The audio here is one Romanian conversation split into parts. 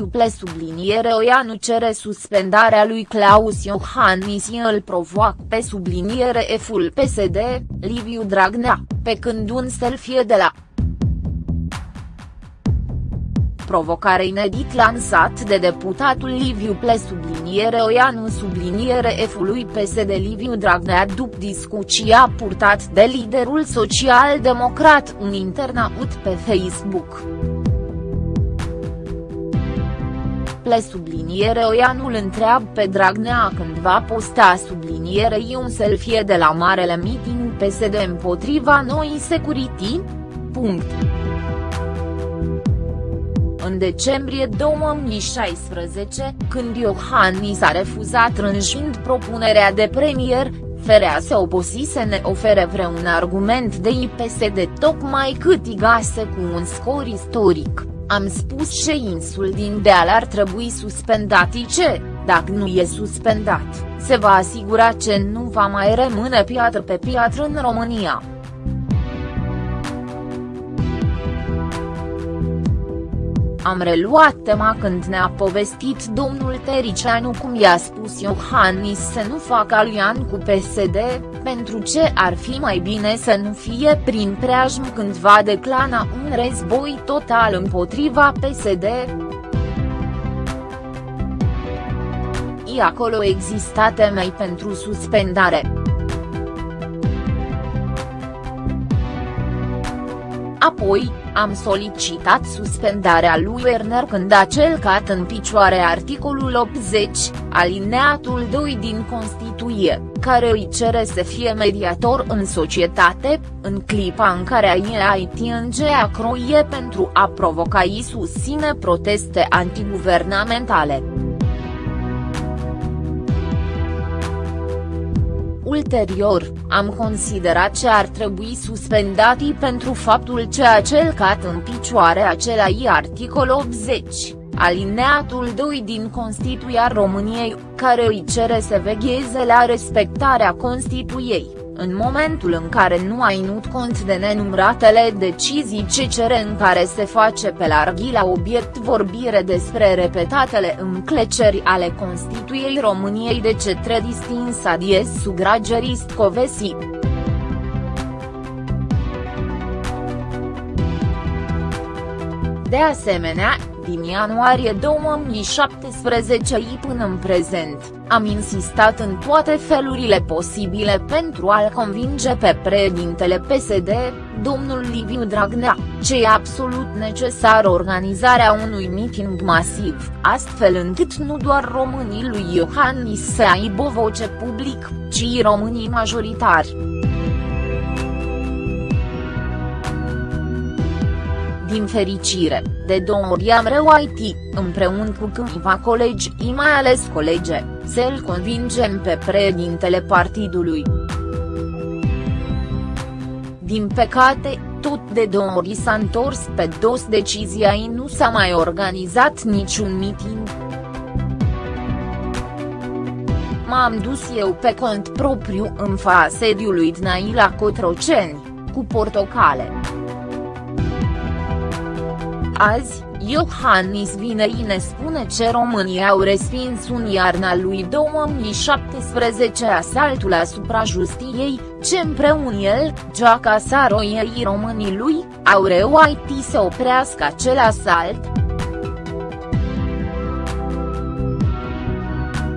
Liviu Ple subliniere Oianu cere suspendarea lui Claus Iohannis îl provoacă pe subliniere F-ul PSD, Liviu Dragnea, pe când un selfie de la provocare inedit lansat de deputatul Liviu Ple subliniere Oianu subliniere F-ului PSD Liviu Dragnea după discuția purtat de liderul social-democrat un internaut pe Facebook. Ple subliniere Oianul întreabă pe Dragnea când va posta sublinierei un selfie de la marele meeting PSD împotriva noi security? Punct. În decembrie 2016, când Iohannis a refuzat rânjind propunerea de premier, Ferea se oposise să ne ofere vreun argument de IPSD tocmai cât igase cu un scor istoric. Am spus șeinsul din deal ar trebui suspendat ce, dacă nu e suspendat, se va asigura că nu va mai rămâne piatră pe piatră în România. Am reluat tema când ne-a povestit domnul Tericianu cum i-a spus Iohannis să nu facă alian cu PSD, pentru ce ar fi mai bine să nu fie prin preajm când va declana un război total împotriva PSD. I acolo exista temei pentru suspendare. Apoi, am solicitat suspendarea lui Werner când a celcat în picioare articolul 80, alineatul 2 din Constituție, care îi cere să fie mediator în societate, în clipa în care IAITNG a croie pentru a provoca i susține proteste antiguvernamentale. Ulterior, am considerat ce ar trebui suspendati pentru faptul ce a celcat în picioare acelai articol 80, alineatul 2 din Constituția României, care îi cere să vegheze la respectarea Constituției în momentul în care nu ai ținut cont de nenumratele decizii ce cere în care se face pe larghi la obiect vorbire despre repetatele încleceri ale Constituției României de cetre distinsa dies sugragerist Covesi. De asemenea, din ianuarie 2017 până în prezent, am insistat în toate felurile posibile pentru a-l convinge pe președintele PSD, domnul Liviu Dragnea, ce e absolut necesar organizarea unui meeting masiv, astfel încât nu doar românii lui Iohannis să aibă voce public, ci românii majoritari. Din fericire, de două ori am reușit, împreună cu câțiva colegi, mai ales colege, să-l convingem pe președintele partidului. Din păcate, tot de două ori s-a întors pe dos decizia și nu s-a mai organizat niciun meeting. M-am dus eu pe cont propriu în fața sediului Dnai la Cotroceni, cu portocale. Azi, Iohannis vine și ne spune ce românii au respins un iarna lui 2017 asaltul asupra justiei, ce împreună el, Geaca Saroiei românii lui, au reușit să oprească acel asalt.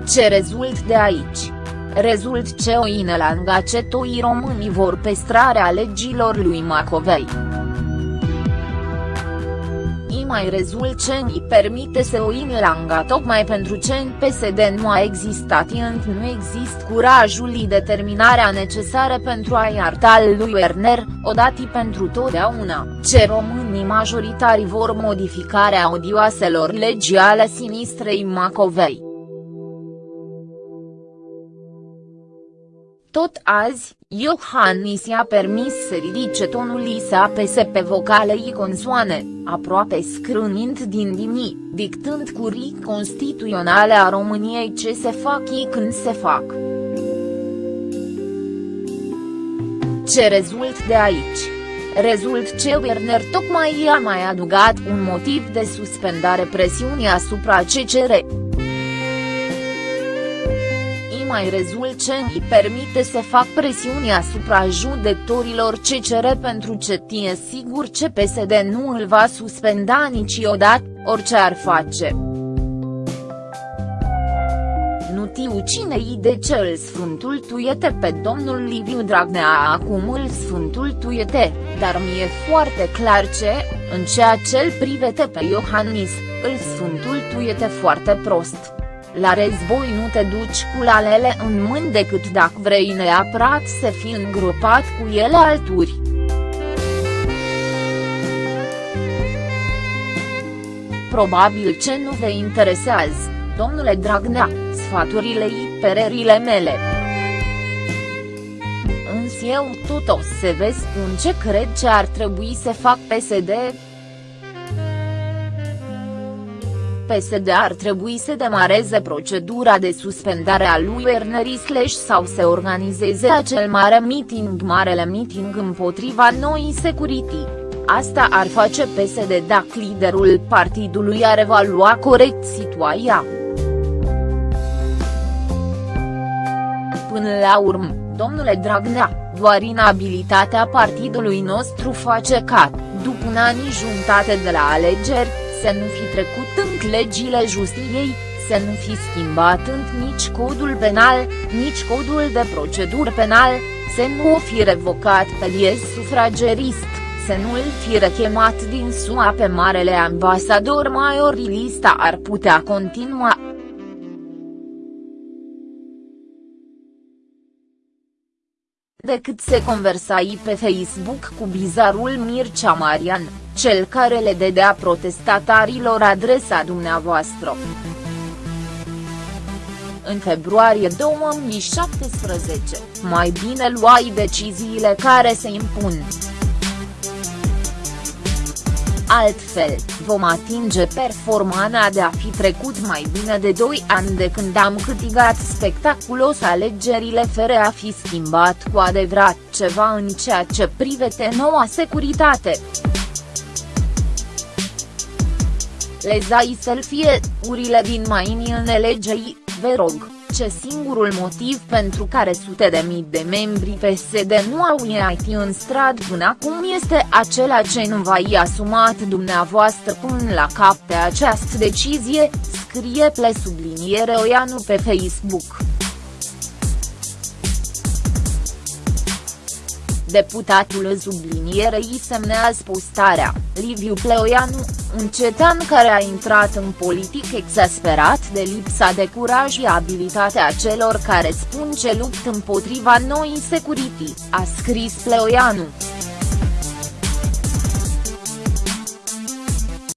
Ce rezult de aici? Rezult ce o inelanga ce toi românii vor păstrarea legilor lui Macovei mai rezult ce îi permite să o inlanga tocmai pentru ce în PSD nu a existat. Și nu există curajul și determinarea necesară pentru a iarta lui Werner, odată pentru totdeauna, ce românii majoritari vor modificarea odioaselor legi ale sinistrei Macovei. Tot azi, Iohannis i-a permis să ridice tonul și să apese pe vocalei consoane, aproape scrânind din dimi, dictând curii constituționale a României ce se fac ei când se fac. Ce rezult de aici? rezult ce Werner tocmai a mai adugat un motiv de suspendare presiunii asupra CCR mai rezult ce îi permite să fac presiuni asupra judecătorilor CCR pentru ce tie sigur ce PSD nu îl va suspenda niciodată, orice ar face. Nu tiu cine i de ce îl sfântultuiete pe domnul Liviu Dragnea acum îl sfântultuiete, dar mi-e foarte clar ce, în ceea ce îl privete pe Iohannis, îl sfântultuiete foarte prost. La război nu te duci cu lalele în mâini decât dacă vrei neapărat să fii îngropat cu ele alturi. Probabil ce nu vă interesează, domnule Dragnea, sfaturile și pererile mele. Însă eu tot o să vă spun ce cred ce ar trebui să fac PSD, PSD ar trebui să demareze procedura de suspendare a lui Werner Isleș sau să organizeze acel mare meeting marele meeting împotriva noii security. Asta ar face PSD dacă liderul partidului ar evalua corect situația. Până la urmă, domnule Dragnea, doar inabilitatea partidului nostru face ca, după un an jumătate de la alegeri, să nu fi trecut în legile justiției, să nu fi schimbat în nici codul penal, nici codul de procedură penal, să nu o fi revocat pe liez sufragerist, să nu îl fi rechemat din SUA pe marele ambasador Maior lista ar putea continua. Decât se conversai pe Facebook cu bizarul Mircea Marian, cel care le dedea protestatarilor adresa dumneavoastră. În februarie 2017, mai bine luai deciziile care se impun. Altfel, vom atinge performana de a fi trecut mai bine de 2 ani de când am câștigat spectaculos alegerile fără a fi schimbat cu adevărat ceva în ceea ce privete noua securitate. Lezai selfie, urile din mai în legei, vă rog ce singurul motiv pentru care sute de mii de membri PSD nu au ieșit în stradă până acum este acela ce nu va i asumat dumneavoastră până la cap pe această decizie, scrie ple subliniere Oianu pe Facebook. Deputatul sublinierei semnează postarea, Liviu Pleoianu, un cetan care a intrat în politic exasperat de lipsa de curaj și abilitatea celor care spun ce lupt împotriva noii security, a scris Pleoianu.